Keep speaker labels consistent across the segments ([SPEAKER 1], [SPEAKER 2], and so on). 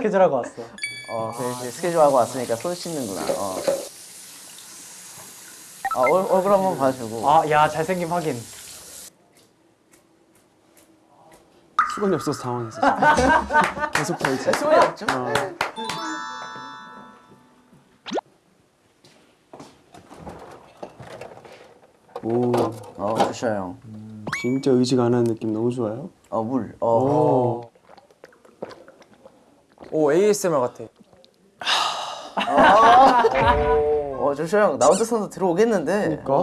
[SPEAKER 1] 아 스케줄 하고 왔어.
[SPEAKER 2] 어, 그래, 이제 스케줄 하고 왔으니까 손 씻는구나. 어. 아, 얼, 얼굴 한번 봐주고.
[SPEAKER 1] 아 야 잘생김 확인.
[SPEAKER 3] 수건이 없어서 당황했어. 계속 펴있어.
[SPEAKER 2] 소리 없죠?
[SPEAKER 3] 오,
[SPEAKER 2] 어, 조슈아 형.
[SPEAKER 3] 진짜 의지가 안 하는 느낌 너무 좋아요.
[SPEAKER 2] 어, 물. 어.
[SPEAKER 4] 오 ASMR 같아.
[SPEAKER 2] 어, 조슈아 형, 나 혼자서도 들어오겠는데.
[SPEAKER 3] 그러니까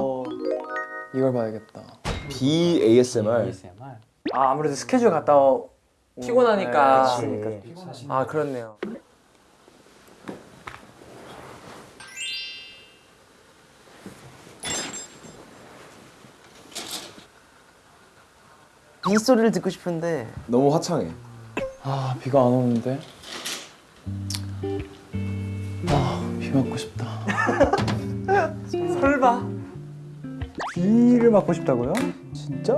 [SPEAKER 4] 이걸 봐야겠다.
[SPEAKER 5] B ASMR.
[SPEAKER 1] ASMR. 아 아무래도 스케줄 갔다 오...
[SPEAKER 4] 피곤하니까.
[SPEAKER 1] 네,
[SPEAKER 4] 아 그렇네요.
[SPEAKER 2] 빗소리를 듣고 싶은데.
[SPEAKER 5] 너무 화창해.
[SPEAKER 4] 아 비가 안 오는데. 아비 맞고 싶다.
[SPEAKER 1] 설마 비를 맞고 싶다고요? 진짜?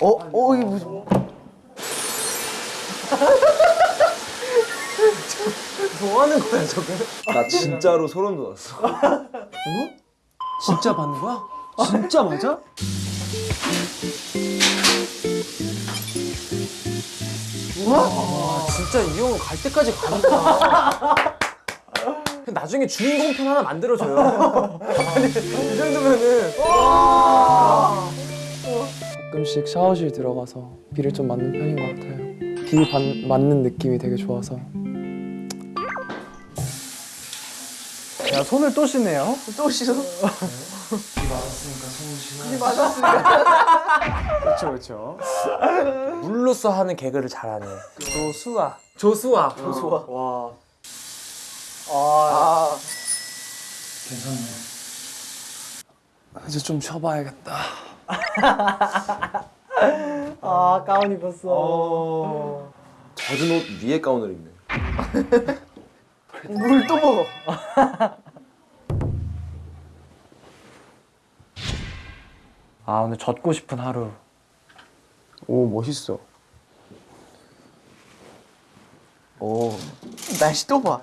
[SPEAKER 2] 어, 어, 이게 무슨.
[SPEAKER 4] 뭐 하는 거야 저게?
[SPEAKER 5] 나 진짜로 소름 돋았어.
[SPEAKER 3] 진짜 받는 거야? 진짜 맞아?
[SPEAKER 4] 아 진짜 이 형은 갈 때까지 가니까. 나중에 주인공 편 하나 만들어줘요. 아니 이 정도면은.
[SPEAKER 6] 가끔씩 샤워실 들어가서 비를 좀 맞는 편인 것 같아요. 비 받- 맞는 느낌이 되게 좋아서
[SPEAKER 1] 야 손을 또 씻네요.
[SPEAKER 2] 또 씻어?
[SPEAKER 3] 그렇죠, 그렇죠.
[SPEAKER 4] 물로써 하는 개그를 잘하네. 조수아. 조수아.
[SPEAKER 2] 좋아.
[SPEAKER 1] 와. 아,
[SPEAKER 2] 아,
[SPEAKER 6] 이제 좀 쉬어봐야겠다.
[SPEAKER 1] 아 가운 입었어.
[SPEAKER 5] 젖은 옷 위에 가운을 입네.
[SPEAKER 2] 물 또 먹어.
[SPEAKER 1] 아 오늘 젖고 싶은 하루.
[SPEAKER 3] 오, 멋있어.
[SPEAKER 2] 오, 날씨 또 봐.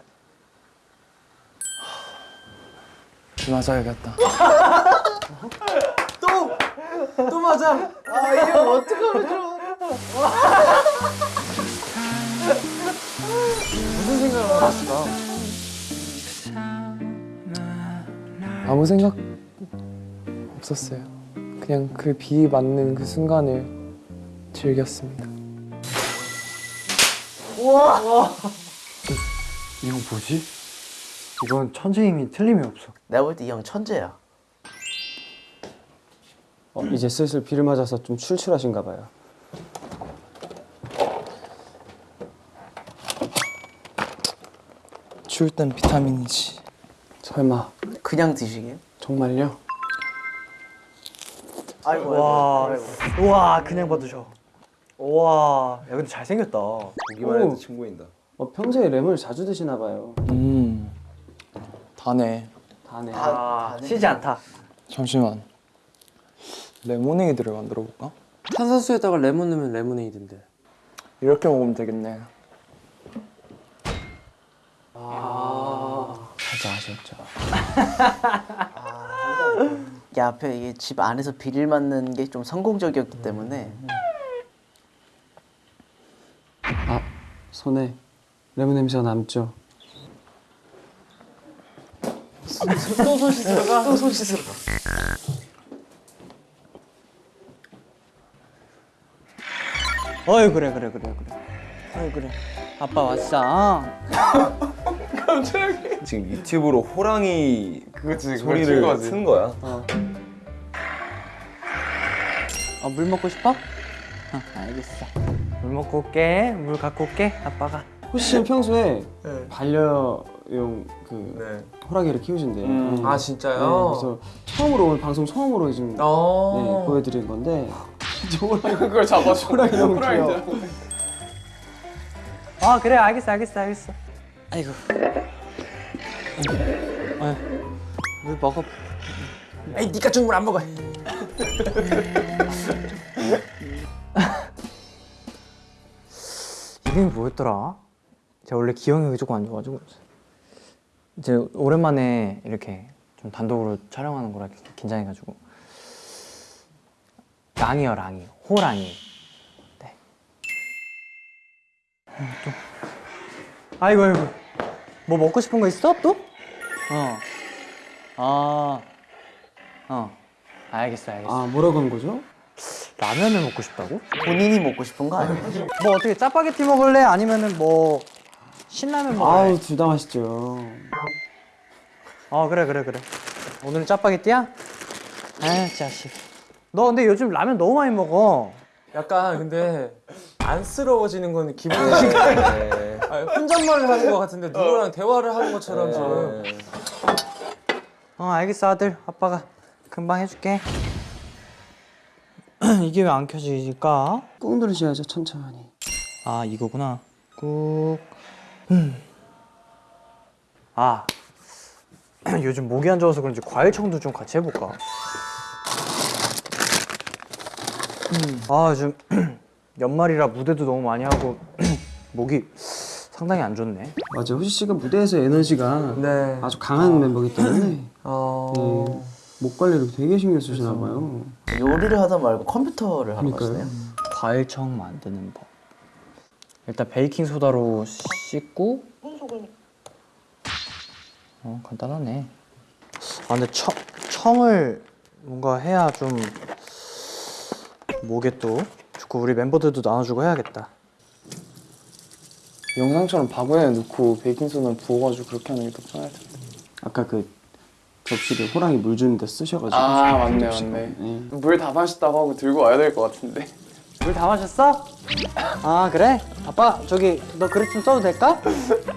[SPEAKER 6] 비 맞아야겠다.
[SPEAKER 4] 또 맞아.
[SPEAKER 2] 아, 이게 어떡하면 좋아.
[SPEAKER 4] 무슨 생각을 하시나?
[SPEAKER 6] 아무 생각 없었어요. 그냥 그 비 맞는 그 순간을 즐겼습니다.
[SPEAKER 1] 이거 뭐지? 이건 천재임이 틀림이 없어.
[SPEAKER 2] 내가 볼 때 이 형 천재야.
[SPEAKER 3] 어, 이제 슬슬 비를 맞아서 좀 출출하신가 봐요.
[SPEAKER 6] 추울 땐 비타민이지.
[SPEAKER 3] 설마
[SPEAKER 2] 그냥 드시게?
[SPEAKER 3] 정말요?
[SPEAKER 2] 아이고,
[SPEAKER 1] 와,
[SPEAKER 2] 아이고, 아이고.
[SPEAKER 1] 우와 그냥 받으셔. 우와, 야 근데 잘 생겼다.
[SPEAKER 5] 보기만 해도 보인다.
[SPEAKER 3] 어, 평소에 램을 자주 드시나 봐요.
[SPEAKER 6] 음, 다네.
[SPEAKER 3] 다네.
[SPEAKER 1] 아,
[SPEAKER 2] 다네.
[SPEAKER 1] 쉬지 않다.
[SPEAKER 6] 잠시만. 레모네이드를 만들어 볼까?
[SPEAKER 4] 탄산수에다가 레몬 넣으면 레모네이드인데.
[SPEAKER 6] 이렇게 먹으면 되겠네.
[SPEAKER 1] 아.
[SPEAKER 6] 살짝 아쉬웠 죠.
[SPEAKER 2] 야, 앞에 이게 집 안에서 비를 맞는 게 좀 성공적이었기 때문에
[SPEAKER 3] 아, 손에 레몬 냄새가 남죠.
[SPEAKER 2] 또 손 씻으러 가? 또 손 씻으러 가.
[SPEAKER 7] 어이 그래 그래 그래 그래 어이 그래 아빠 왔어
[SPEAKER 5] 지금 유튜브로 호랑이 소리를 튼 거야.
[SPEAKER 7] 어물 먹고 싶어? 어 알겠어
[SPEAKER 1] 물 먹고 올게. 물 갖고 올게. 아빠가.
[SPEAKER 3] 호시 씨는 평소에
[SPEAKER 4] 네.
[SPEAKER 3] 반려용 그
[SPEAKER 4] 네.
[SPEAKER 3] 호랑이를 키우신대요.
[SPEAKER 1] 음.
[SPEAKER 3] 네.
[SPEAKER 4] 아
[SPEAKER 3] 네,
[SPEAKER 4] 진짜요?
[SPEAKER 3] 그래서 처음으로 오늘 방송 처음으로 지금
[SPEAKER 4] 어.
[SPEAKER 3] 네, 보여드린 건데
[SPEAKER 6] 그걸 잡아줘.
[SPEAKER 3] 호랑이 너무 귀여워.
[SPEAKER 1] 아 그래 알겠어 알겠어 알겠어.
[SPEAKER 7] 아이고. 어이, 물 먹어.
[SPEAKER 4] 에이 니가 준 물 안 먹어.
[SPEAKER 1] 이름이 뭐였더라? 제가 원래 기억력이 조금 안 좋아가지고. 이제 오랜만에 이렇게 좀 단독으로 촬영하는 거라 긴장해가지고. 랑이요 랑이. 호랑이. 네. 음, 또 아이고 아이고 뭐 먹고 싶은 거 있어 또? 어. 어. 어. 알겠어 알겠어
[SPEAKER 3] 아 뭐라고 한 거죠?
[SPEAKER 1] 라면을 먹고 싶다고?
[SPEAKER 2] 본인이 먹고 싶은 거 아니에요?
[SPEAKER 1] 뭐 어떻게 짜파게티 먹을래? 아니면은 뭐 신라면 먹을래?
[SPEAKER 3] 아우 둘 다 맛있죠.
[SPEAKER 1] 어 그래 그래 그래 오늘은 짜파게티야? 아 자식 너 근데 요즘 라면 너무 많이 먹어
[SPEAKER 4] 약간 근데 안쓰러워지는 건 기분이니까 아니, 혼잣말을 하는 것 같은데 누구랑 대화를 하는 것처럼 지금.
[SPEAKER 1] 어 알겠어 아들. 아빠가 금방 해줄게. 이게 왜 안 켜지실까?
[SPEAKER 3] 꾹 누르셔야죠 천천히.
[SPEAKER 1] 아 이거구나. 꾹. 음. 아. 요즘 목이 안 좋아서 그런지 과일청도 좀 같이 해볼까? 음. 아 요즘 연말이라 무대도 너무 많이 하고 목이 상당히 안 좋네.
[SPEAKER 3] 맞아. 후시 씨가 무대에서 에너지가
[SPEAKER 4] 네.
[SPEAKER 3] 아주 강한 멤버이기 때문에.
[SPEAKER 4] 어...
[SPEAKER 3] 네, 목 관리를 되게 신경 쓰시나 봐요.
[SPEAKER 2] 요리를 하다 말고 컴퓨터를 하러. 가시네요.
[SPEAKER 1] 과일청 만드는 법. 일단 베이킹 소다로 씻고. 어 간단하네. 아 근데 청, 청을 뭔가 해야 좀 목에 또 좋고 우리 멤버들도 나눠주고 해야겠다
[SPEAKER 6] 영상처럼 바구니에 넣고 베이킹소다 부어가지고 그렇게 하는 게 더 편할 텐데.
[SPEAKER 3] 아까 그 접시를 호랑이 물 주는데 쓰셔가지고.
[SPEAKER 6] 아 맞네. 맞네.
[SPEAKER 3] 네.
[SPEAKER 6] 물다 마셨다고 하고 들고 와야 될 것 같은데.
[SPEAKER 1] 물 다 마셨어? 아 그래? 아빠 저기 너 그릇 좀 써도 될까?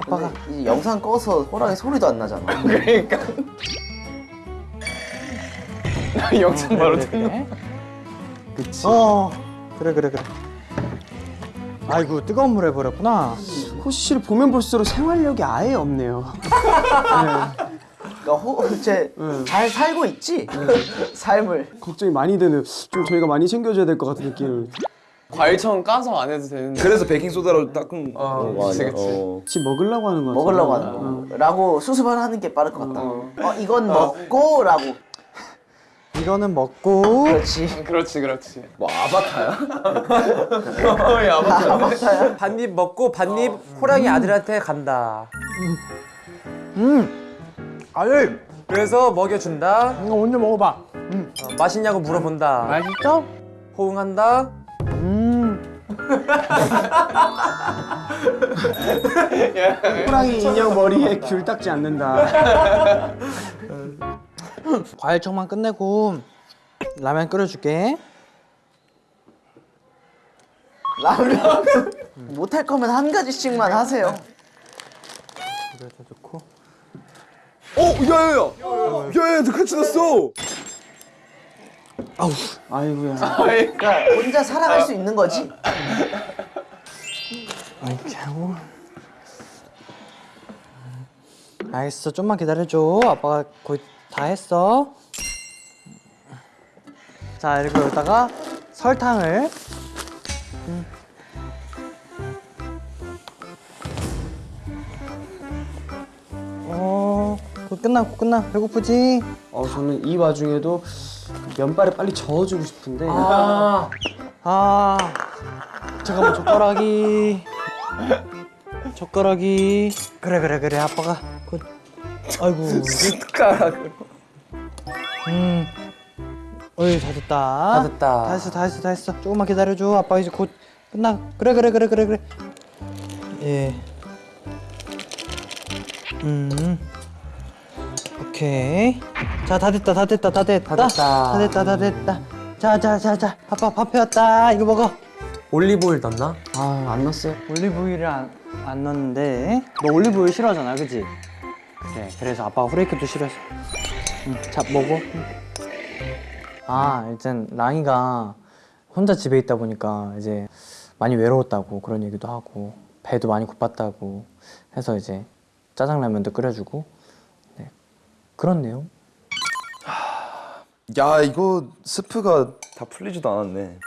[SPEAKER 1] 아빠가
[SPEAKER 2] 이 영상 꺼서 호랑이 소리도 안 나잖아.
[SPEAKER 6] 그러니까. 영상 바로
[SPEAKER 1] 그래,
[SPEAKER 6] 듣는.
[SPEAKER 1] 그래. 그치 어 그래 그래 그래 아이고 뜨거운 물에 버렸구나
[SPEAKER 3] 호시 씨를 보면 볼수록 생활력이 아예 없네요.
[SPEAKER 2] 그러니까 호, 쟤
[SPEAKER 3] 네.
[SPEAKER 2] 잘 살고 있지? 삶을.
[SPEAKER 3] 걱정이 많이 되는 좀 저희가 많이 챙겨줘야 될 것 같은 느낌을.
[SPEAKER 6] 과일청 까서 안 해도 되는데.
[SPEAKER 5] 그래서 베이킹 소다로 닦은
[SPEAKER 6] 어,
[SPEAKER 5] 거
[SPEAKER 6] 그치? 그치.
[SPEAKER 5] 어.
[SPEAKER 3] 혹시 먹으려고 하는 거.
[SPEAKER 2] 먹으려고 하는 거. 라고 수습을 하는 게 빠를 것 같다.
[SPEAKER 6] 어.
[SPEAKER 2] 어, 이건 먹고 라고.
[SPEAKER 1] 이거는 먹고
[SPEAKER 2] 그렇지.
[SPEAKER 6] 그렇지 그렇지.
[SPEAKER 5] 뭐 아바타야?
[SPEAKER 6] 어이 아버지.
[SPEAKER 2] 아바타야.
[SPEAKER 4] 반입 먹고 반입 호랑이 아들한테 간다
[SPEAKER 1] 음 아들
[SPEAKER 4] 그래서 먹여준다
[SPEAKER 1] 이거 먼저 먹어봐
[SPEAKER 4] 어, 맛있냐고 물어본다
[SPEAKER 1] 맛있어?
[SPEAKER 4] 호응한다
[SPEAKER 1] 음
[SPEAKER 3] 호랑이 인형 머리에 귤 닦지 않는다.
[SPEAKER 1] 과일청만 끝내고 라면 끓여줄게
[SPEAKER 2] 라면. 못할 거면 한 가지씩만 하세요.
[SPEAKER 1] 그래도 좋고
[SPEAKER 5] 어, 야야야, 야야야, 너 같이 났어.
[SPEAKER 3] 아이고야.
[SPEAKER 2] 그러니까 혼자 살아갈 수 있는 거지.
[SPEAKER 1] 이렇게 하고 알겠어 좀만 기다려줘 아빠가 거의 다 했어 자 이렇게 여기다가 설탕을 음. 어, 곧 끝나, 곧 끝나. 배고프지?
[SPEAKER 3] 어 저는 이 와중에도 면발에 빨리 저어주고 싶은데
[SPEAKER 4] 아
[SPEAKER 1] 아, 잠깐만, 젓가락이. 젓가락이. 그래, 그래, 그래. 아빠가. 곧. 아이고.
[SPEAKER 5] 숟가락으로.
[SPEAKER 1] 음. 어이, 다 됐다.
[SPEAKER 4] 다 됐다.
[SPEAKER 1] 다 했어, 다 했어, 다 했어. 조금만 기다려줘. 아빠 이제 곧 끝나. 그래, 그래, 그래, 그래, 그래. 예. 음. 오케이. 자, 다 됐다, 다 됐다, 다 됐다.
[SPEAKER 4] 다 됐다.
[SPEAKER 1] 다 됐다, 다 됐다. 자, 자, 자, 자. 아빠 밥 해왔다. 이거 먹어.
[SPEAKER 4] 올리브오일 넣나?
[SPEAKER 3] 아 안 넣었어요.
[SPEAKER 1] 올리브유를 안, 안 넣었는데 너 올리브유 싫어하잖아 그지? 그래 그래서 아빠가 후레이크도 싫어했어 응, 자 먹어 응. 아 일단 랑이가 혼자 집에 있다 보니까 이제 많이 외로웠다고 그런 얘기도 하고 배도 많이 고팠다고 해서 이제 짜장라면도 끓여주고 네 그런 내용
[SPEAKER 5] 야, 이거 스프가 다 풀리지도 않았네.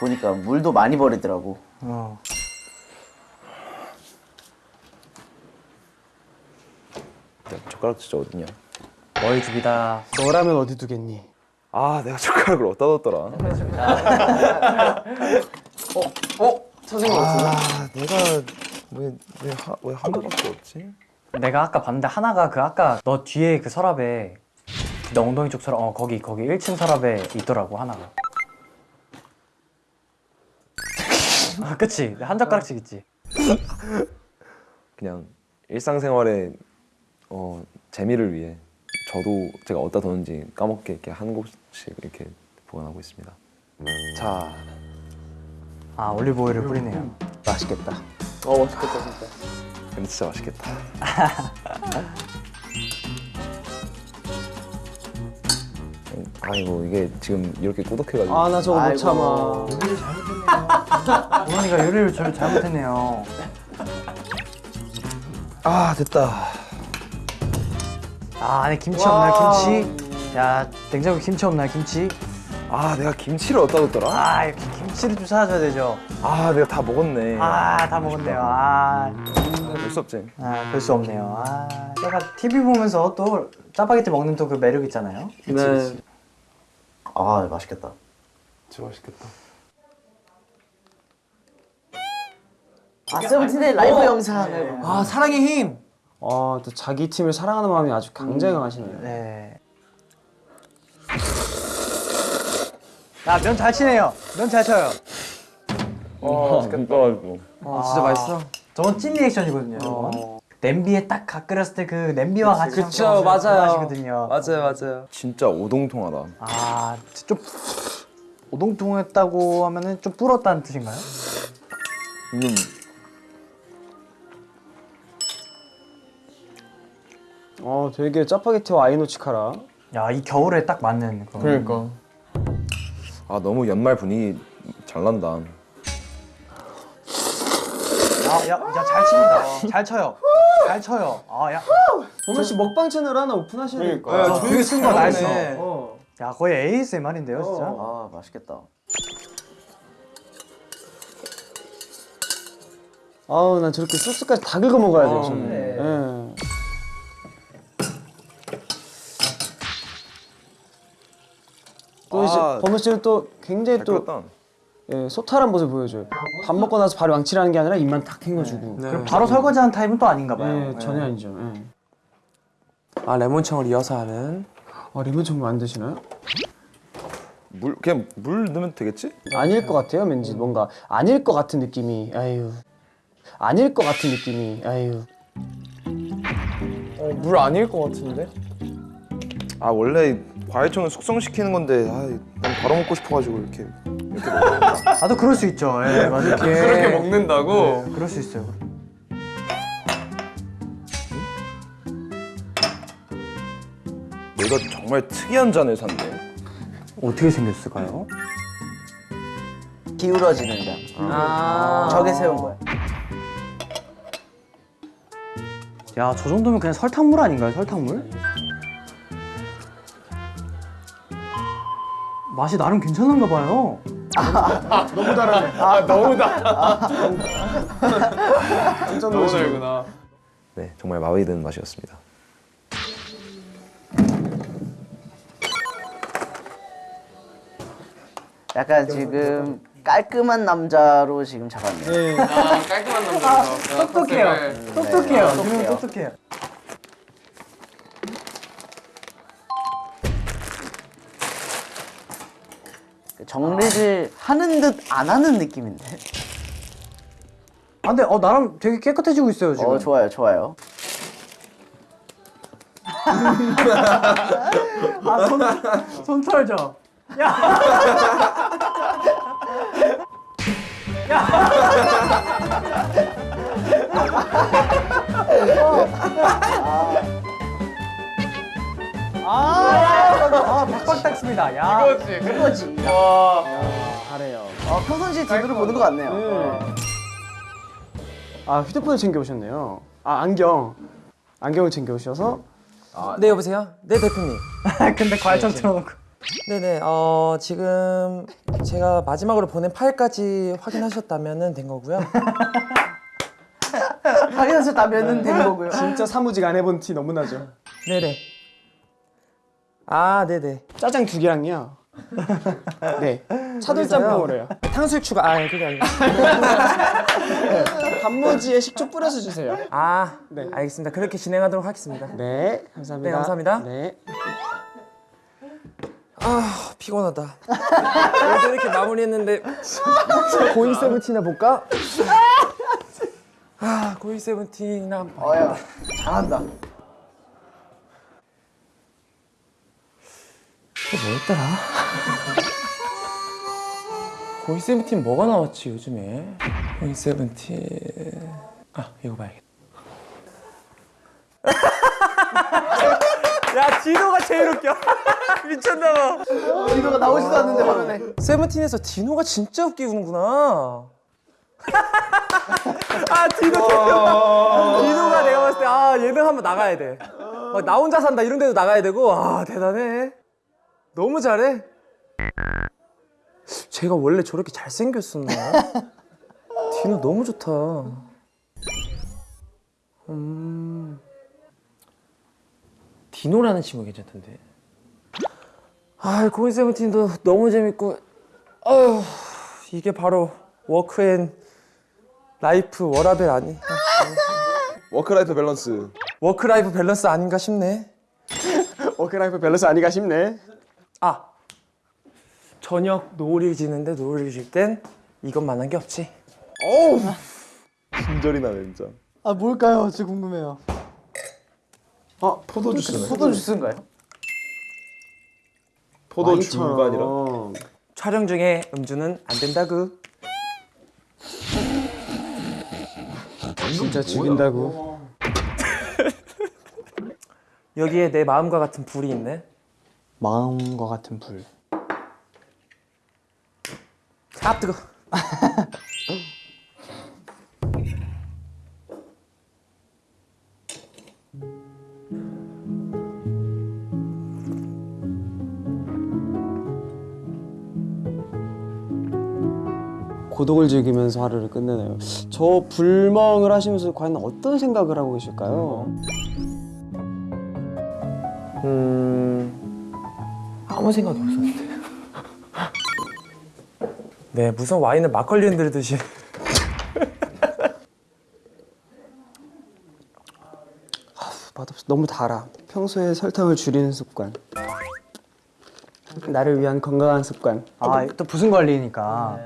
[SPEAKER 2] 보니까 물도 많이 버리더라고.
[SPEAKER 1] 어
[SPEAKER 5] 젓가락 진짜 어딨냐?
[SPEAKER 1] 너희 집이다.
[SPEAKER 3] 너라면 어디 두겠니?
[SPEAKER 5] 아 내가 젓가락을 어디다 뒀더라?
[SPEAKER 4] 어? 선생님 없어요?
[SPEAKER 5] 아 내가 왜왜왜 하나밖에 없지?
[SPEAKER 1] 내가 아까 봤는데 하나가 그 아까 너 뒤에 그 서랍에 너 엉덩이 쪽 서랍 어 거기 거기 1층 서랍에 있더라고 하나가. 아 그치 한 젓가락씩 있지.
[SPEAKER 5] 그냥 일상생활에 어, 재미를 위해 저도 제가 어디다 뒀는지 까먹게 이렇게 한 곳씩 이렇게 보관하고 있습니다. 자,
[SPEAKER 1] 아 올리브 오일을 뿌리네요.
[SPEAKER 3] 맛있겠다.
[SPEAKER 4] 어 맛있겠다 진짜
[SPEAKER 5] 근데 진짜 맛있겠다. 아이고 이게 지금 이렇게 꾸덕해가지고
[SPEAKER 3] 아 나 저거 못. 참아.
[SPEAKER 1] 어머니가 요리를 저 잘못했네요.
[SPEAKER 5] 아 됐다.
[SPEAKER 1] 아 안에 김치 없나요 김치? 야 냉장고 김치 없나요 김치?
[SPEAKER 5] 아 내가 김치를 어디다 뒀더라?
[SPEAKER 1] 아 이렇게 김치를 좀 찾아줘야 되죠.
[SPEAKER 5] 아 내가 다 먹었네.
[SPEAKER 1] 아 다 먹었네요. 아,
[SPEAKER 5] 볼수 없지.
[SPEAKER 1] 아별수 없네요. 아 내가 TV 보면서 또 짜파게티 먹는 또 그 매력 있잖아요.
[SPEAKER 2] 네아 맛있겠다.
[SPEAKER 6] 진짜 맛있겠다.
[SPEAKER 2] 아 세븐틴의 라이브 영상을
[SPEAKER 4] 아 사랑의 힘
[SPEAKER 3] 아또 자기 팀을 사랑하는 마음이 아주 굉장히 강하시네요.
[SPEAKER 1] 네. 야면 잘 치네요. 면 잘 쳐요.
[SPEAKER 5] 어 맛있겠다가지고.
[SPEAKER 4] 아, 진짜 맛있어
[SPEAKER 1] 저건 찐 리액션이거든요. 저건. 냄비에 딱갓 끓였을 때 그 냄비와 같이
[SPEAKER 4] 그쵸, 맞아요.
[SPEAKER 1] 맛이거든요.
[SPEAKER 4] 맞아요 맞아요
[SPEAKER 5] 진짜 오동통하다.
[SPEAKER 1] 아, 좀 오동통했다고 하면은 좀 불었다는 뜻인가요?
[SPEAKER 5] 음.
[SPEAKER 3] 어 되게 짜파게티와 아이노치카라.
[SPEAKER 1] 야, 이 겨울에 딱 맞는 그런.
[SPEAKER 4] 그러니까
[SPEAKER 5] 아 너무 연말 분위기 잘 난다.
[SPEAKER 1] 야, 야, 야, 잘 칩니다. 잘 쳐요. 잘 쳐요. 아, 야.
[SPEAKER 3] 범현 씨 먹방 채널 하나 오픈하셔야 될것
[SPEAKER 1] 야,
[SPEAKER 3] 같아요.
[SPEAKER 1] 되게 쓴거 나있어.
[SPEAKER 3] 어.
[SPEAKER 1] 야, 거의 ASMR인데요, 진짜.
[SPEAKER 2] 아 맛있겠다.
[SPEAKER 3] 아우 난 저렇게 소스까지 다 긁어 먹어야 돼요 저는. 예. 또 이제
[SPEAKER 5] 아.
[SPEAKER 3] 범현 씨는 또 굉장히
[SPEAKER 5] 잘
[SPEAKER 3] 또. 예, 소탈한 모습 보여줘요. 밥 먹고 나서 바로 왕칠하는 게 아니라 입만 탁 헹궈주고.
[SPEAKER 4] 네.
[SPEAKER 1] 바로 설거지하는 타입은 또 아닌가 봐요.
[SPEAKER 3] 예, 전혀 아니죠. 예.
[SPEAKER 6] 아 레몬청을 이어서 하는
[SPEAKER 3] 아 정말 안 드시나요?
[SPEAKER 5] 물 그냥 물 넣으면 되겠지?
[SPEAKER 3] 아닐 것 같아요, 왠지 뭔가 아닐 것 같은 느낌이. 아유, 아닐 것 같은 느낌이. 아유.
[SPEAKER 6] 어, 물 아닐 것 같은데?
[SPEAKER 5] 아 원래 과일청은 숙성시키는 건데 아, 난 바로 먹고 싶어가지고 이렇게 이렇게 먹어.
[SPEAKER 1] 나도 그럴 수 있죠. 예, 맞아요.
[SPEAKER 6] 그렇게 먹는다고?
[SPEAKER 1] 네, 그럴 수 있어요.
[SPEAKER 5] 내가 정말 특이한 잔을 샀네.
[SPEAKER 1] 어떻게 생겼을까요?
[SPEAKER 2] 기울어지는 장.
[SPEAKER 4] 아
[SPEAKER 2] 저게 세운 거야.
[SPEAKER 1] 야, 저 정도면 그냥 설탕물 아닌가요? 설탕물? 맛이 나름 괜찮은가 봐요.
[SPEAKER 3] 너무 달아네.
[SPEAKER 6] 아 너무 다
[SPEAKER 3] 깜짝.
[SPEAKER 6] 달구나.
[SPEAKER 5] 네 정말 마음에 드는 맛이었습니다.
[SPEAKER 2] 약간 지금 깔끔한 남자로 지금 잡았네요.
[SPEAKER 3] 예.
[SPEAKER 4] 아, 깔끔한 남자죠
[SPEAKER 1] 똑똑해요. 똑똑해요.
[SPEAKER 2] 네,
[SPEAKER 1] 지금 똑똑해요.
[SPEAKER 2] 정리를 하는 듯 안 하는 느낌인데.
[SPEAKER 1] 아, 근데 어 나름 되게 깨끗해지고 있어요 지금.
[SPEAKER 2] 어 좋아요, 좋아요.
[SPEAKER 1] 손 털죠. 야. 아, 박박 닦습니다. 야.
[SPEAKER 2] 그거지.
[SPEAKER 3] 잘해요.
[SPEAKER 2] 어, 평상시에 제대로 보는 것 같네요. 어.
[SPEAKER 3] 아 휴대폰을 챙겨 오셨네요. 아 안경. 안경을 챙겨 오셔서
[SPEAKER 8] 네 여보세요? 네 대표님.
[SPEAKER 1] 근데 과일청 틀어놓고.
[SPEAKER 8] 네네. 어 지금 제가 마지막으로 보낸 파일까지 확인하셨다면은 된 거고요.
[SPEAKER 2] 확인해서 다 면은 된 거고요.
[SPEAKER 3] 진짜 사무직 안 해본 티 너무 나죠.
[SPEAKER 4] 네네. 아 네네.
[SPEAKER 3] 짜장 두 개랑요. 네. 차돌
[SPEAKER 4] 거기서요?
[SPEAKER 3] 짬뽕 으로요.
[SPEAKER 4] 탕수육 추가. 아 그게 아니고.
[SPEAKER 3] 단무지에 식초 뿌려서 주세요.
[SPEAKER 4] 아
[SPEAKER 3] 네.
[SPEAKER 4] 알겠습니다. 그렇게 진행하도록 하겠습니다.
[SPEAKER 3] 네, 감사합니다.
[SPEAKER 4] 네, 감사합니다.
[SPEAKER 3] 네.
[SPEAKER 4] 아 피곤하다. 그래도 이렇게 마무리했는데 고잉 세븐틴이나 볼까? 아 고잉 세븐틴이나 한번 봐.
[SPEAKER 2] 어야 잘한다.
[SPEAKER 4] 뭐였더라? 고잉 세븐틴 뭐가 나왔지 요즘에? 고잉 세븐틴 아 이거 봐야겠다. 야 디노가 제일 웃겨. 미쳤나봐.
[SPEAKER 2] 이거가 나오지도 않는데 화면에.
[SPEAKER 4] 세븐틴에서 디노가 진짜 웃기는구나. 아 디노 디노가 내가 봤을 때 아 예능 한번 나가야 돼. 막나 혼자 산다 이런 데도 나가야 되고 아 대단해. 너무 잘해. 제가 원래 저렇게 잘생겼었나? 디노 너무 좋다. 음. 디노라는 친구 괜찮던데. 아, 고인 세븐틴도 너무 재밌고, 어휴, 이게 바로 work and life 워라밸 아니? work-life balance. work-life balance 아닌가 싶네.
[SPEAKER 3] work-life balance 아니가 싶네.
[SPEAKER 4] 아, 저녁 노을이 지는데 노을이 질 땐 이것만한 게 없지.
[SPEAKER 5] 친절이 나네 진짜.
[SPEAKER 1] 아 뭘까요? 진짜 궁금해요.
[SPEAKER 3] 어,
[SPEAKER 5] 포도 주스네.
[SPEAKER 2] 포도 주스인가요?
[SPEAKER 5] 포도 주가 아니라.
[SPEAKER 4] 촬영 중에 음주는 안 된다구.
[SPEAKER 3] 진짜 죽인다고.
[SPEAKER 4] 여기에 내 마음과 같은 불이 있네.
[SPEAKER 1] 마음과 같은 불.
[SPEAKER 4] 아 뜨거.
[SPEAKER 3] 고독을 즐기면서 하루를 끝내네요. 저 불멍을 하시면서 과연 어떤 생각을 하고 계실까요?
[SPEAKER 4] 음 아무 생각이 없었는데. 네 무슨 와인을 막걸리 흔들듯이.
[SPEAKER 3] 맛없어. 너무 달아. 평소에 설탕을 줄이는 습관. 나를 위한 건강한 습관.
[SPEAKER 1] 아 또 부순 관리니까.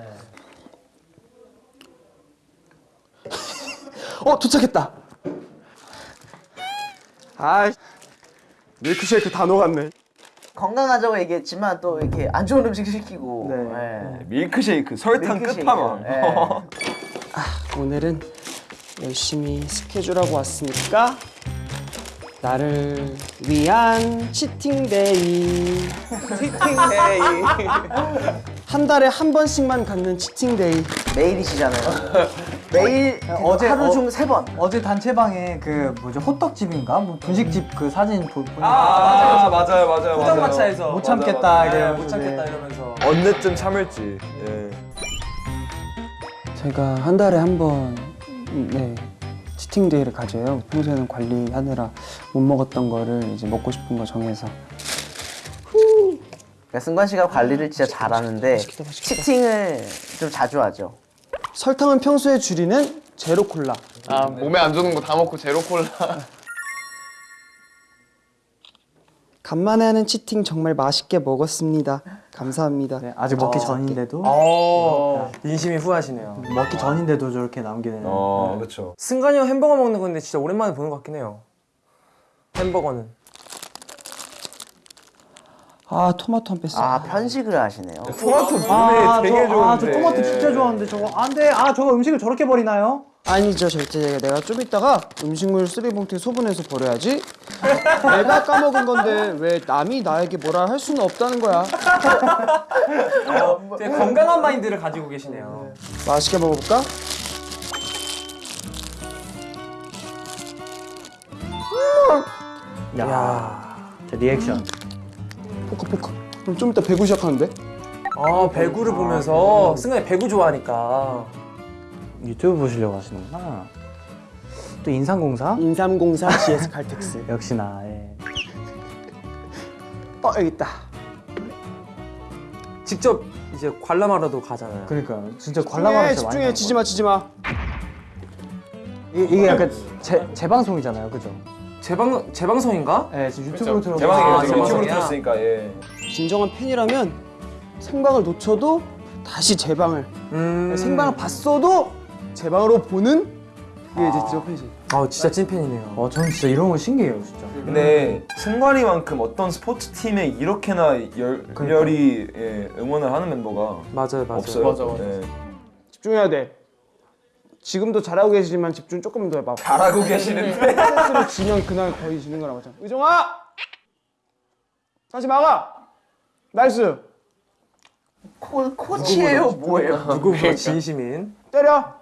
[SPEAKER 3] 어 도착했다. 아 밀크쉐이크 다 녹았네.
[SPEAKER 2] 건강하자고 얘기했지만 또 이렇게 안 좋은 음식 시키고. 네.
[SPEAKER 5] 밀크쉐이크 설탕
[SPEAKER 2] 밀크쉐이크.
[SPEAKER 5] 끝판왕.
[SPEAKER 2] 예.
[SPEAKER 3] 오늘은 열심히 스케줄하고 왔으니까 나를 위한 치팅데이. 치팅데이. 한 달에 한 번씩만 갖는 치팅데이.
[SPEAKER 2] 매일이시잖아요. 매일
[SPEAKER 1] 어제
[SPEAKER 2] 하루
[SPEAKER 1] 어-
[SPEAKER 2] 중세 번.
[SPEAKER 1] 어제 단체방에 그 뭐죠? 호떡집인가? 뭐 분식집 그 사진 보, 보니까.
[SPEAKER 5] 아 맞아요. 맞아요
[SPEAKER 4] 포장마차에서.
[SPEAKER 1] 못 참겠다
[SPEAKER 4] 네,
[SPEAKER 1] 이래가지고
[SPEAKER 4] 못 참겠다 이러면서.
[SPEAKER 5] 언제쯤 참을지. 예.
[SPEAKER 3] 제가 한 달에 한번 네, 치팅 데이를 가져요. 평소에는 관리하느라 못 먹었던 거를 이제 먹고 싶은 거 정해서.
[SPEAKER 2] 그러니까 승관 씨가 관리를 진짜 잘하는데 치팅을 좀 자주 하죠.
[SPEAKER 3] 설탕은 평소에 줄이는 제로 콜라.
[SPEAKER 6] 아 몸에 안 좋은 거 다 먹고 제로 콜라.
[SPEAKER 3] 간만에 하는 치팅 정말 맛있게 먹었습니다. 감사합니다.
[SPEAKER 1] 네, 아직 먹기 전인데도
[SPEAKER 4] 어 인심이 후하시네요.
[SPEAKER 1] 먹기 전인데도 저렇게 남기는
[SPEAKER 5] 어 그렇죠.
[SPEAKER 4] 승관이 형 햄버거 먹는 건데 진짜 오랜만에 보는 것 같긴 해요. 햄버거는.
[SPEAKER 3] 아 토마토 한 뺐어.
[SPEAKER 2] 아 편식을 하시네요.
[SPEAKER 5] 토마토
[SPEAKER 1] 아,
[SPEAKER 5] 몸에 되게
[SPEAKER 1] 저, 아, 저
[SPEAKER 5] 좋은데.
[SPEAKER 1] 토마토 진짜 좋아하는데 저거 안돼 아 저거 음식을 저렇게 버리나요?
[SPEAKER 3] 아니죠 절대 내가 좀 이따가 음식물 쓰레기봉투에 소분해서 버려야지. 내가 까먹은 건데 왜 남이 나에게 뭐라 할 수는 없다는 거야.
[SPEAKER 4] 되게 건강한 마인드를 가지고 계시네요.
[SPEAKER 3] 맛있게 먹어볼까?
[SPEAKER 1] 야, 저 리액션
[SPEAKER 3] 포크포크. 그럼 좀 이따 배구 시작하는데?
[SPEAKER 4] 아 배구를 보면서 승관이 배구 좋아하니까.
[SPEAKER 1] 유튜브 보시려고 하시는구나 또 인삼공사
[SPEAKER 3] 인삼공사 GS 칼텍스.
[SPEAKER 1] 역시나 예.
[SPEAKER 3] 어 여기 있다.
[SPEAKER 4] 직접 이제 관람하러도 가잖아요.
[SPEAKER 1] 그러니까 진짜 관람하면서
[SPEAKER 3] 집중해 치지 마 치지 마.
[SPEAKER 1] 이게, 이게 약간 재, 재방송이잖아요 그죠?
[SPEAKER 4] 재방 재방송인가?
[SPEAKER 1] 네 지금 유튜브로 들어
[SPEAKER 5] 대박이에요.
[SPEAKER 4] 아,
[SPEAKER 5] 지금 유튜브로. 들었으니까 예.
[SPEAKER 3] 진정한 팬이라면 생방을 놓쳐도 다시 재방을
[SPEAKER 4] 음.
[SPEAKER 3] 생방을 봤어도 재방으로 보는 그게 이제 진짜 팬이지.
[SPEAKER 4] 아 진짜 찐팬이네요.
[SPEAKER 1] 어 저는 진짜 이런 거 신기해요 진짜
[SPEAKER 5] 근데 승관이만큼 어떤 스포츠 팀에 이렇게나 열, 열이 예, 응원을 하는 멤버가
[SPEAKER 4] 맞아요, 맞아요.
[SPEAKER 5] 없어요.
[SPEAKER 8] 맞아, 맞아.
[SPEAKER 5] 예.
[SPEAKER 3] 집중해야 돼. 지금도 잘하고 계시지만 집중 조금 더 해봐.
[SPEAKER 5] 잘하고 계시는데
[SPEAKER 3] 스트레스로 지면 그날 거의 지는 거랑 마찬. 의정아, 다시 막아. 나이스.
[SPEAKER 2] 코, 코치예요 뭐예요?
[SPEAKER 4] 누구보다 진심인.
[SPEAKER 3] 때려.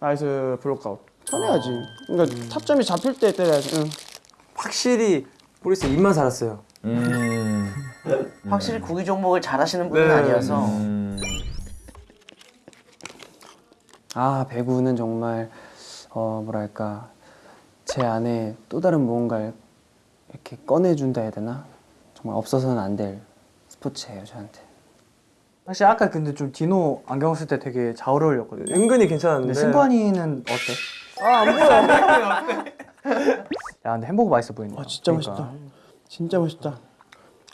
[SPEAKER 3] 나이스 block out. 쳐내야지. 그러니까 타점이 잡힐 때 때려야지. 응.
[SPEAKER 4] 확실히 모르겠어요. 입만 살았어요.
[SPEAKER 5] 음.
[SPEAKER 2] 확실히 구기 종목을 잘하시는 분은
[SPEAKER 4] 네.
[SPEAKER 2] 아니어서
[SPEAKER 5] 음.
[SPEAKER 6] 아 배구는 정말 어 뭐랄까 제 안에 또 다른 무언가를 이렇게 꺼내준다 해야 되나 정말 없어서는 안 될 스포츠예요 저한테.
[SPEAKER 1] 사실 아까 근데 좀 디노 안경 쓸 때 되게 잘 어울렸거든요
[SPEAKER 4] 은근히 괜찮은데.
[SPEAKER 1] 근데 승관이는 어때?
[SPEAKER 3] 아 안 보여.
[SPEAKER 1] 야 근데 햄버거 맛있어 보인다
[SPEAKER 3] 아 진짜
[SPEAKER 1] 그러니까.
[SPEAKER 3] 멋있다. 진짜 멋있다.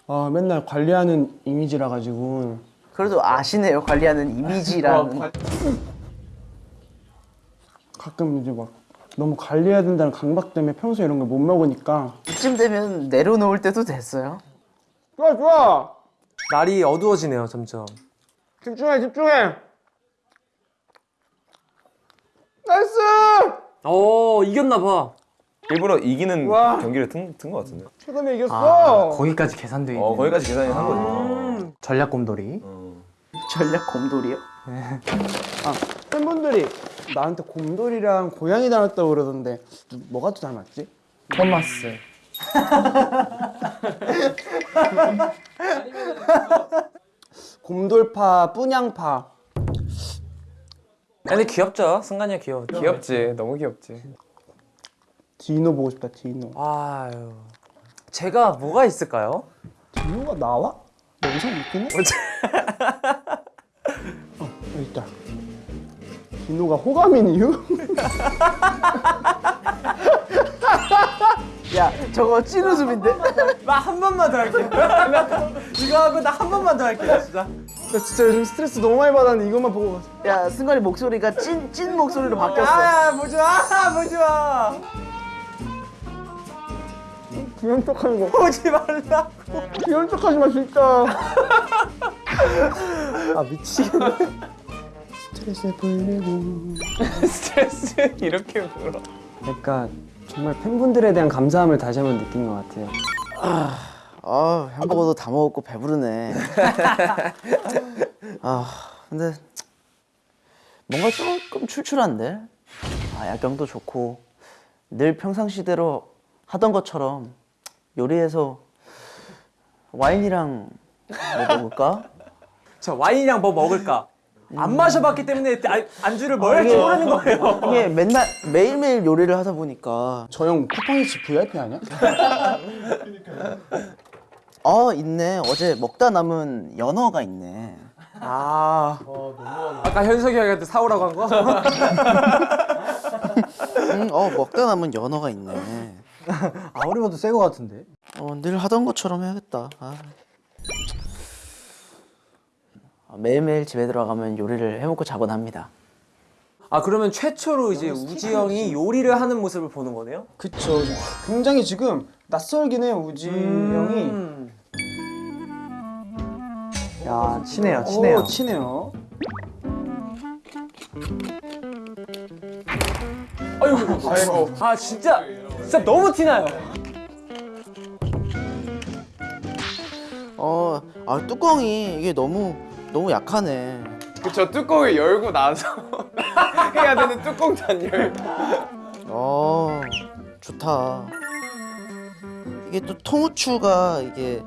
[SPEAKER 3] 아 맨날 관리하는 이미지라 가지고
[SPEAKER 2] 그래도 아시네요 관리하는 이미지라는
[SPEAKER 3] 가끔 이제 막 너무 관리해야 된다는 강박 때문에 평소에 이런 걸 못 먹으니까
[SPEAKER 2] 이쯤 되면 내려놓을 때도 됐어요.
[SPEAKER 3] 좋아 좋아
[SPEAKER 4] 날이 어두워지네요, 점점.
[SPEAKER 3] 집중해 집중해 나이스
[SPEAKER 4] 어 이겼나 봐.
[SPEAKER 5] 일부러 이기는
[SPEAKER 3] 와.
[SPEAKER 5] 경기를 튼것 같은데.
[SPEAKER 3] 최근에
[SPEAKER 1] 아
[SPEAKER 3] 이겼어
[SPEAKER 1] 거기까지 계산돼 있는
[SPEAKER 5] 어 거기까지 계산이 한 거죠.
[SPEAKER 1] 전략 곰돌이
[SPEAKER 5] 어.
[SPEAKER 2] 전략 곰돌이요?
[SPEAKER 3] 아 팬분들이 나한테 곰돌이랑 고양이 닮았다고 그러던데 누- 뭐가 더 닮았지?
[SPEAKER 6] 토마스.
[SPEAKER 3] 곰돌파 뿌냥파
[SPEAKER 4] 근데 귀엽죠. 승관이가 귀여워.
[SPEAKER 8] 귀엽지. 너무 귀엽지.
[SPEAKER 3] 디노 보고 싶다 디노
[SPEAKER 4] 아유. 제가 뭐가 있을까요?
[SPEAKER 3] 디노가 나와? 영상 있긴 해? 어 여기 있다 디노가 호감인 이유?
[SPEAKER 2] 야 저거 찐웃음인데?
[SPEAKER 4] 나 한 번만 더 할게. 이거 하고 나 한 번만 더 할게, 진짜.
[SPEAKER 3] 나 진짜 요즘 스트레스 너무 많이 받았는데 이것만 보고
[SPEAKER 2] 야 승관이 목소리가 찐 찐 목소리로 바뀌었어.
[SPEAKER 4] 아, 보지 마, 보지 마,
[SPEAKER 3] 귀여운 척하는 거
[SPEAKER 4] 보지 말라.
[SPEAKER 3] 귀여운 척하지 마 진짜
[SPEAKER 4] 아 미치겠네.
[SPEAKER 3] 스트레스 풀리고
[SPEAKER 8] 스트레스 이렇게 물어.
[SPEAKER 6] 그러니까 정말 팬분들에 대한 감사함을 다시 한번 느낀 것 같아요.
[SPEAKER 2] 아 햄버거도 다 먹었고 배부르네. 아 근데 뭔가 조금 출출한데. 아 야경도 좋고 늘 평상시대로 하던 것처럼 요리해서 와인이랑 뭐 먹을까?
[SPEAKER 4] 자 와인이랑 뭐 먹을까? 안 마셔봤기 때문에 아, 안주를 뭘 할지
[SPEAKER 2] 이게-
[SPEAKER 4] 모르는 거예요.
[SPEAKER 2] 이게 맨날 매일매일 요리를 하다 보니까
[SPEAKER 3] 저 형 쿠팡이츠 VIP 아니야?
[SPEAKER 2] 아 있네 어제 먹다 남은 연어가 있네.
[SPEAKER 4] 아, 아까 현석이 형한테 사오라고 한 거?
[SPEAKER 2] 음, 어 먹다 남은 연어가 있네.
[SPEAKER 1] 아무리 봐도 새 거 같은데
[SPEAKER 2] 어, 늘 하던 것처럼 해야겠다. 아. 아, 매일매일 집에 들어가면 요리를 해먹고 자곤 합니다.
[SPEAKER 4] 아 그러면 최초로 이제 우지 형이 요리를 하는 모습을 보는 거네요?
[SPEAKER 3] 그쵸 굉장히 지금 낯설긴 해요 우지 형이
[SPEAKER 4] 음.
[SPEAKER 1] 야 친해요 친해요
[SPEAKER 3] 오, 친해요
[SPEAKER 4] 아이고. 아 진짜 진짜 너무 티나요.
[SPEAKER 2] 어, 아 뚜껑이 이게 너무 너무 약하네.
[SPEAKER 8] 그쵸 뚜껑을 열고 나서 해야 되는 뚜껑 단열.
[SPEAKER 2] 어, 좋다. 이게 또 통후추가 이게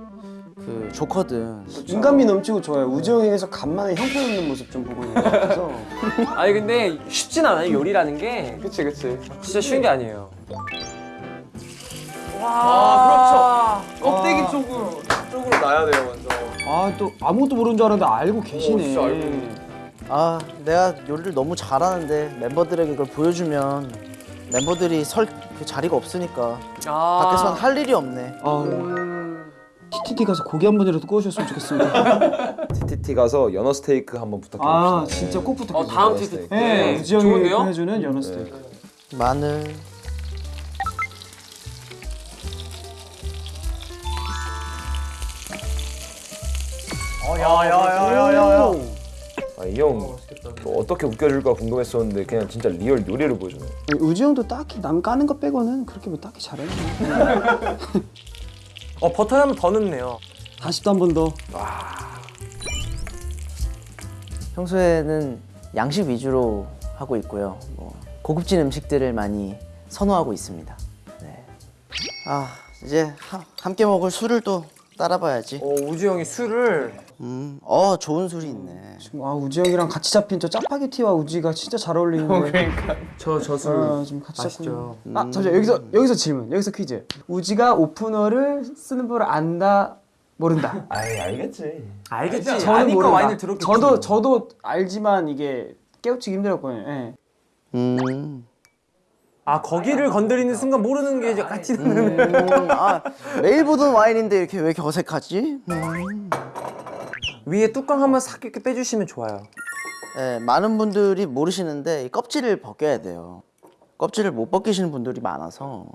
[SPEAKER 2] 그 좋거든.
[SPEAKER 3] 인간미 넘치고 좋아요. 우지영에게서 간만에 형편없는 모습 좀 보고 있는 것 같아서.
[SPEAKER 4] 아니 근데 쉽진 않아요 요리라는 게
[SPEAKER 8] 그치 그치.
[SPEAKER 4] 진짜 쉬운 게 아니에요.
[SPEAKER 8] 아 그렇죠. 껍데기 쪽으로 쪽으로 놔야 돼요 먼저.
[SPEAKER 3] 아 또 아무것도 모르는 줄 알았는데 알고 계시네.
[SPEAKER 8] 진짜 알고
[SPEAKER 2] 아 내가 요리를 너무 잘하는데 멤버들에게 그걸 보여주면 멤버들이 설 그 자리가 없으니까
[SPEAKER 4] 아.
[SPEAKER 2] 밖에서는 할 일이 없네.
[SPEAKER 3] 아, TTT 가서 고기 한 번이라도 구워주셨으면 좋겠습니다.
[SPEAKER 5] TTT 가서 연어 스테이크 한번 부탁드립니다.
[SPEAKER 3] 아 진짜
[SPEAKER 4] 꼭어
[SPEAKER 3] 부탁드려요.
[SPEAKER 4] 다음 티트 때
[SPEAKER 3] 네, 우지영이
[SPEAKER 4] 좋은데요?
[SPEAKER 3] 해주는 연어 스테이크.
[SPEAKER 2] 마늘.
[SPEAKER 8] 야야야야야.
[SPEAKER 5] 아, 이형 어떻게 웃겨줄까 궁금했었는데 그냥 진짜 리얼 요리를 보여주네.
[SPEAKER 3] 우지영도 딱히 남 까는 거 빼고는 그렇게 뭐 딱히 잘해.
[SPEAKER 4] 어 버터 한번더 넣네요.
[SPEAKER 3] 다시 또 한 번 더.
[SPEAKER 2] 평소에는 양식 위주로 하고 있고요. 뭐 고급진 음식들을 많이 선호하고 있습니다. 네. 아 이제 하- 함께 먹을 술을 또 따라봐야지.
[SPEAKER 4] 어 우주 형이 술을
[SPEAKER 2] 음, 어 좋은 술이 있네.
[SPEAKER 3] 지금 아 우지영이랑 같이 잡힌 저 짜파게티와 우지가 진짜 잘 어울리는데.
[SPEAKER 4] 저 저술
[SPEAKER 3] 아, 지금 같이
[SPEAKER 4] 맛있죠.
[SPEAKER 3] 잡힌. 아 잠시만 여기서 여기서 질문. 여기서 퀴즈. 우지가 오프너를 쓰는 법을 안다 모른다.
[SPEAKER 5] 아이 알겠지.
[SPEAKER 4] 알겠지.
[SPEAKER 3] 저는
[SPEAKER 4] 아니까
[SPEAKER 3] 모른다.
[SPEAKER 4] 와인을 들었겠지.
[SPEAKER 3] 저도 저도 알지만 이게 깨우치기 힘들었거든요. 예.
[SPEAKER 2] 음,
[SPEAKER 4] 아 거기를 건드리는 순간 모르는 게 약간 티나는.
[SPEAKER 2] 음, 아 매일 보던 와인인데 이렇게 왜 이렇게 어색하지? 음.
[SPEAKER 4] 위에 뚜껑 한번 싹 이렇게 빼주시면 좋아요.
[SPEAKER 2] 네, 많은 분들이 모르시는데 이 껍질을 벗겨야 돼요. 껍질을 못 벗기시는 분들이 많아서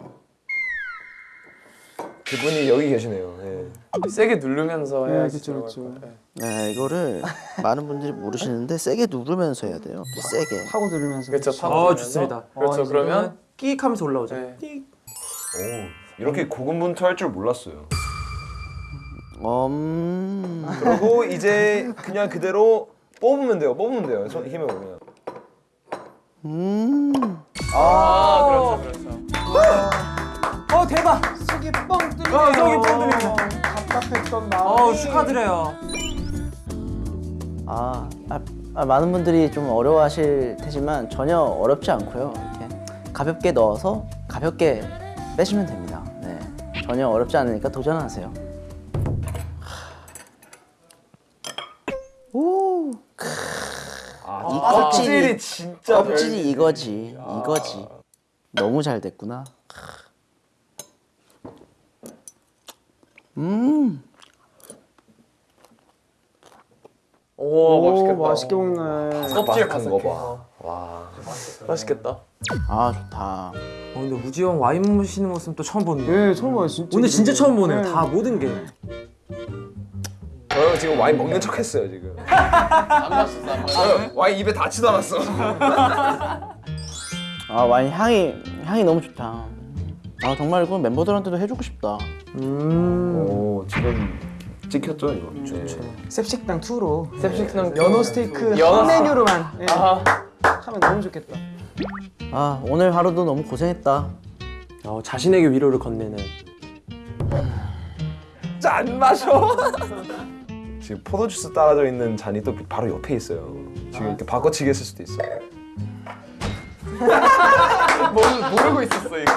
[SPEAKER 5] 그분이 여기 계시네요. 네.
[SPEAKER 8] 세게 누르면서
[SPEAKER 3] 네,
[SPEAKER 8] 해야지.
[SPEAKER 3] 그렇죠, 그렇죠.
[SPEAKER 2] 네, 이거를 많은 분들이 모르시는데 세게 누르면서 해야 돼요. 세게.
[SPEAKER 3] 파고 들으면서.
[SPEAKER 8] 그렇죠.
[SPEAKER 4] 어 좋습니다.
[SPEAKER 8] 그렇죠. 그러면
[SPEAKER 4] 끼익 하면서 올라오죠.
[SPEAKER 8] 네.
[SPEAKER 5] 오 이렇게 고군분투 할 줄 몰랐어요.
[SPEAKER 2] 음.
[SPEAKER 5] 그리고 이제 그냥 그대로 뽑으면 돼요. 뽑으면 돼요. 손 힘을 오면.
[SPEAKER 2] 음.
[SPEAKER 8] 아 그렇죠 그렇죠.
[SPEAKER 4] 어 대박.
[SPEAKER 3] 속이 뻥 뚫리네요.
[SPEAKER 4] 어, 속이 뻥 뚫리네요.
[SPEAKER 3] 답답했던 마음.
[SPEAKER 4] 어 축하드려요.
[SPEAKER 2] 아, 아, 아, 많은 분들이 좀 어려워하실 테지만 전혀 어렵지 않고요. 이렇게 가볍게 넣어서 가볍게 빼시면 됩니다. 네, 전혀 어렵지 않으니까 도전하세요. 껍질이
[SPEAKER 5] 진짜
[SPEAKER 2] 껍질이 이거지, 이거지. 너무 잘 됐구나. 음,
[SPEAKER 8] 오
[SPEAKER 3] 오,
[SPEAKER 8] 멋있겠다.
[SPEAKER 3] 맛있게 먹네.
[SPEAKER 8] 껍질
[SPEAKER 5] 거 봐.
[SPEAKER 8] 와 맛있겠다.
[SPEAKER 2] 아 좋다.
[SPEAKER 4] 어 근데 우지 형 와인 마시는 모습 또 처음 보네요.
[SPEAKER 3] 네, 처음 봐요, 진짜.
[SPEAKER 4] 오늘 진짜 처음 보네요.
[SPEAKER 3] 네.
[SPEAKER 4] 다 모든 게.
[SPEAKER 5] 저 지금 와인 먹는 척 했어요 지금.
[SPEAKER 9] 안 마셨어 안 마셨어.
[SPEAKER 5] 저 와인 입에 다 치다놨어.
[SPEAKER 2] 아 와인 향이 향이 너무 좋다. 아 정말 이거 멤버들한테도 해주고 싶다.
[SPEAKER 5] 오 지금 찍혔죠 이거. 좋죠.
[SPEAKER 3] 셉식당 2로
[SPEAKER 8] 셉식당
[SPEAKER 3] 연어 스테이크
[SPEAKER 8] 연어
[SPEAKER 3] 한 메뉴로만 예,
[SPEAKER 8] 아
[SPEAKER 3] 하면 너무 좋겠다.
[SPEAKER 2] 아 오늘 하루도 너무 고생했다.
[SPEAKER 4] 어 자신에게 위로를 건네는.
[SPEAKER 5] 짠 마셔. 지금 포도주스 따라져 있는 잔이 또 바로 옆에 있어요. 지금 이렇게 바꿔치기 했을 수도 있어.
[SPEAKER 9] 모르, 모르고 있었어 이거.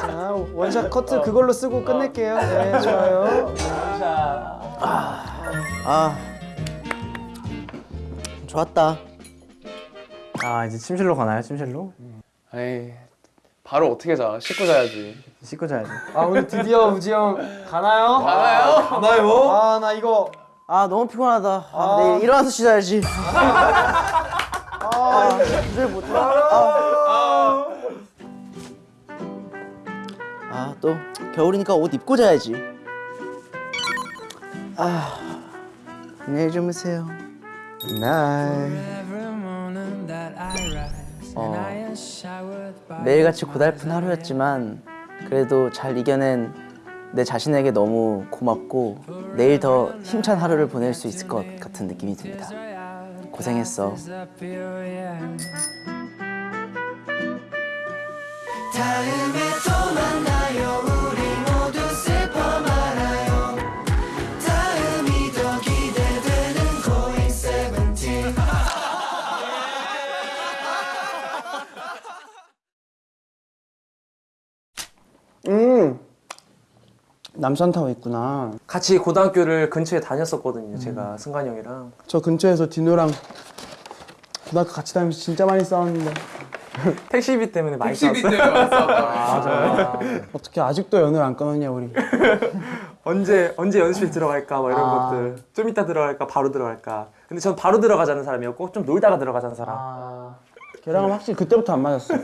[SPEAKER 3] 자, 원샷 커트 그걸로 쓰고 끝낼게요. 네, 좋아요.
[SPEAKER 2] 아 좋았다.
[SPEAKER 1] 아 이제 침실로 가나요? 침실로?
[SPEAKER 9] 에이 바로 어떻게 자? 씻고 자야지.
[SPEAKER 1] 씻고 자야지.
[SPEAKER 3] 아 오늘 드디어 우지 형 가나요?
[SPEAKER 9] 가나요?
[SPEAKER 5] 가나요?
[SPEAKER 3] 아 나 이거
[SPEAKER 2] 아 너무 피곤하다. 아, 내일 일어나서 쉬자야지. 아 이제 못해. 아또 겨울이니까 옷 입고 자야지. 아 안녕히 주무세요.
[SPEAKER 3] 날
[SPEAKER 2] 어, 매일같이 고달픈 하루였지만 그래도 잘 이겨낸 내 자신에게 너무 고맙고 내일 더 힘찬 하루를 보낼 수 있을 것 같은 느낌이 듭니다. 고생했어.
[SPEAKER 3] 남산타워 있구나.
[SPEAKER 4] 같이 고등학교를 근처에 다녔었거든요. 제가 승관이 형이랑.
[SPEAKER 3] 저 근처에서 디노랑 고등학교 같이 다니면서 진짜 많이 싸웠는데
[SPEAKER 4] 택시비 때문에 많이
[SPEAKER 9] 택시비
[SPEAKER 4] 싸웠어요.
[SPEAKER 9] 때문에 왔어.
[SPEAKER 3] 어떻게 아직도 연을 안 끊었냐 우리.
[SPEAKER 4] 언제 언제 연습실 들어갈까 뭐 이런
[SPEAKER 1] 아.
[SPEAKER 4] 것들. 좀 이따 들어갈까 바로 들어갈까. 근데 전 바로 들어가자는 사람이었고 좀 놀다가 들어가자는 사람.
[SPEAKER 1] 아
[SPEAKER 3] 걔랑은 확실히 그때부터 안 맞았어.